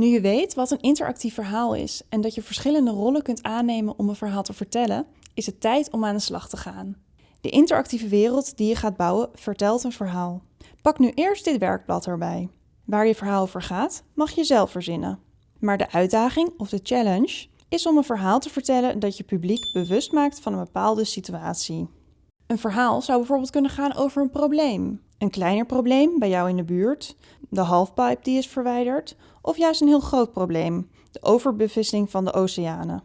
Nu je weet wat een interactief verhaal is en dat je verschillende rollen kunt aannemen om een verhaal te vertellen, is het tijd om aan de slag te gaan. De interactieve wereld die je gaat bouwen vertelt een verhaal. Pak nu eerst dit werkblad erbij. Waar je verhaal over gaat, mag je zelf verzinnen. Maar de uitdaging of de challenge is om een verhaal te vertellen dat je publiek bewust maakt van een bepaalde situatie. Een verhaal zou bijvoorbeeld kunnen gaan over een probleem. Een kleiner probleem bij jou in de buurt, de halfpipe die is verwijderd, of juist een heel groot probleem, de overbevissing van de oceanen.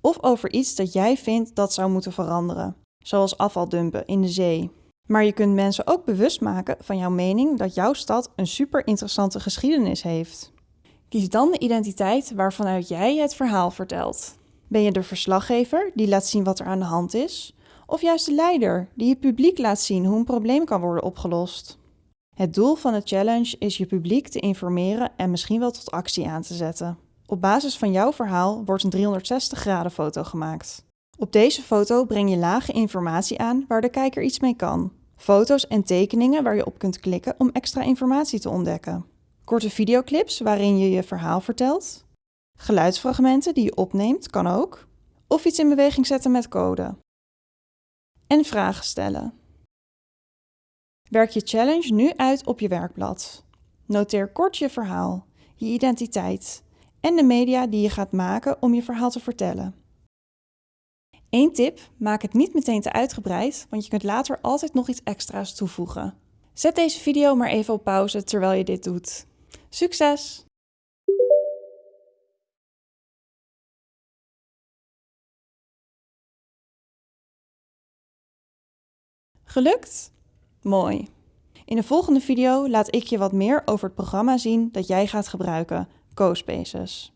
Of over iets dat jij vindt dat zou moeten veranderen, zoals afvaldumpen in de zee. Maar je kunt mensen ook bewust maken van jouw mening dat jouw stad een super interessante geschiedenis heeft. Kies dan de identiteit waarvanuit jij het verhaal vertelt. Ben je de verslaggever die laat zien wat er aan de hand is? Of juist de leider die je publiek laat zien hoe een probleem kan worden opgelost? Het doel van de challenge is je publiek te informeren en misschien wel tot actie aan te zetten. Op basis van jouw verhaal wordt een 360 graden foto gemaakt. Op deze foto breng je lage informatie aan waar de kijker iets mee kan. Foto's en tekeningen waar je op kunt klikken om extra informatie te ontdekken. Korte videoclips waarin je je verhaal vertelt. Geluidsfragmenten die je opneemt, kan ook. Of iets in beweging zetten met code. En vragen stellen. Werk je challenge nu uit op je werkblad. Noteer kort je verhaal, je identiteit en de media die je gaat maken om je verhaal te vertellen. Eén tip, maak het niet meteen te uitgebreid, want je kunt later altijd nog iets extra's toevoegen. Zet deze video maar even op pauze terwijl je dit doet. Succes! Gelukt? Mooi. In de volgende video laat ik je wat meer over het programma zien dat jij gaat gebruiken, CoSpaces.